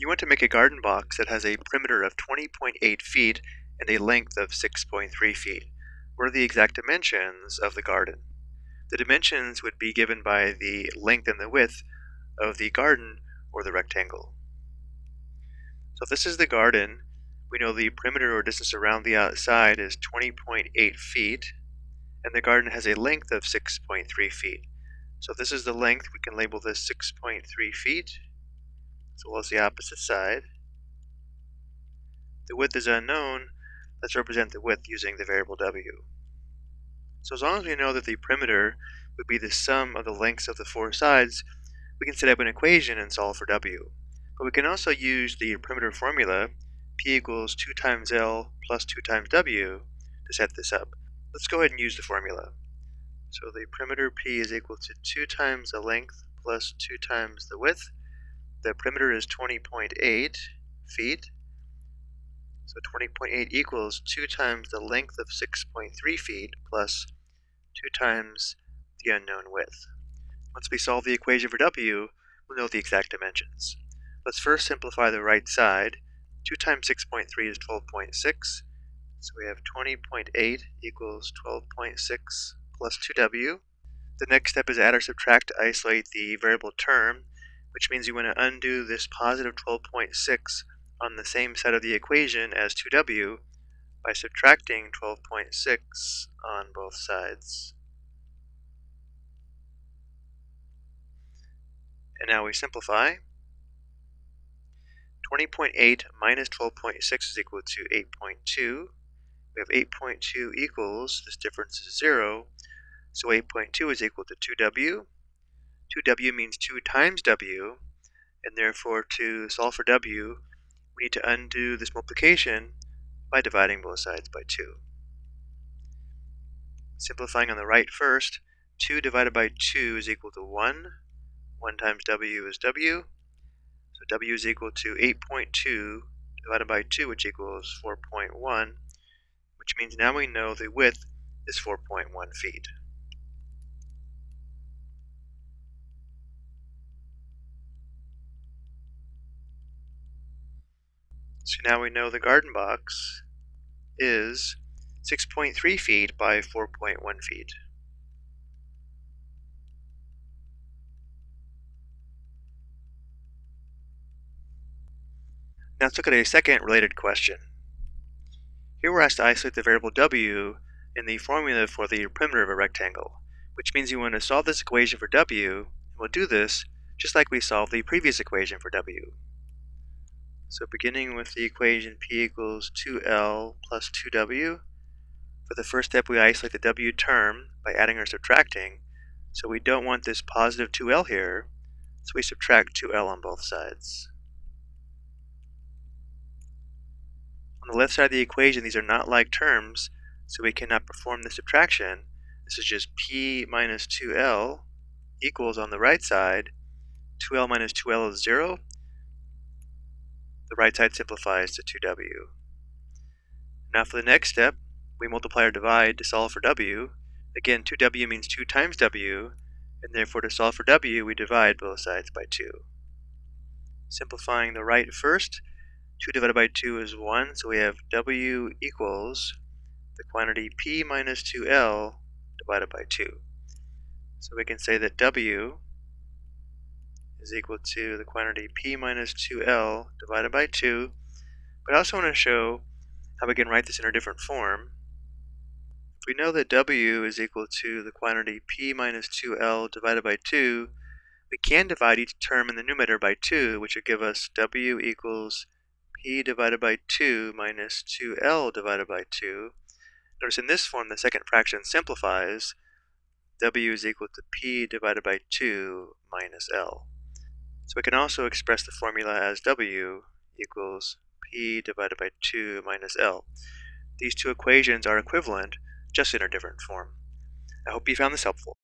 You want to make a garden box that has a perimeter of 20.8 feet and a length of 6.3 feet. What are the exact dimensions of the garden? The dimensions would be given by the length and the width of the garden or the rectangle. So if this is the garden, we know the perimeter or distance around the outside is 20.8 feet, and the garden has a length of 6.3 feet. So if this is the length, we can label this 6.3 feet, as well as the opposite side. The width is unknown. Let's represent the width using the variable w. So as long as we know that the perimeter would be the sum of the lengths of the four sides, we can set up an equation and solve for w. But we can also use the perimeter formula, p equals 2 times l plus 2 times w, to set this up. Let's go ahead and use the formula. So the perimeter p is equal to 2 times the length plus 2 times the width. The perimeter is 20.8 feet. So 20.8 equals 2 times the length of 6.3 feet plus 2 times the unknown width. Once we solve the equation for w, we'll know the exact dimensions. Let's first simplify the right side. 2 times 6.3 is 12.6. So we have 20.8 equals 12.6 plus 2w. The next step is add or subtract to isolate the variable term which means you want to undo this positive 12.6 on the same side of the equation as 2w by subtracting 12.6 on both sides. And now we simplify. 20.8 minus 12.6 is equal to 8.2. We have 8.2 equals, this difference is 0, so 8.2 is equal to 2w. 2w means 2 times w, and therefore to solve for w, we need to undo this multiplication by dividing both sides by 2. Simplifying on the right first, 2 divided by 2 is equal to 1. 1 times w is w. So w is equal to 8.2 divided by 2, which equals 4.1, which means now we know the width is 4.1 feet. So now we know the garden box is 6.3 feet by 4.1 feet. Now let's look at a second related question. Here we're asked to isolate the variable w in the formula for the perimeter of a rectangle, which means you want to solve this equation for w, and we'll do this just like we solved the previous equation for w. So beginning with the equation p equals 2l plus 2w, for the first step we isolate the w term by adding or subtracting, so we don't want this positive 2l here, so we subtract 2l on both sides. On the left side of the equation, these are not like terms, so we cannot perform the subtraction. This is just p minus 2l equals on the right side, 2l minus 2l is 0, the right side simplifies to 2w. Now for the next step, we multiply or divide to solve for w. Again, 2w means 2 times w, and therefore to solve for w, we divide both sides by 2. Simplifying the right first, 2 divided by 2 is 1, so we have w equals the quantity p minus 2l divided by 2. So we can say that w is equal to the quantity p minus 2l divided by 2. But I also want to show how we can write this in a different form. If we know that w is equal to the quantity p minus 2l divided by 2, we can divide each term in the numerator by 2, which would give us w equals p divided by 2 minus 2l divided by 2. Notice in this form the second fraction simplifies. w is equal to p divided by 2 minus l. So we can also express the formula as W equals P divided by 2 minus L. These two equations are equivalent, just in a different form. I hope you found this helpful.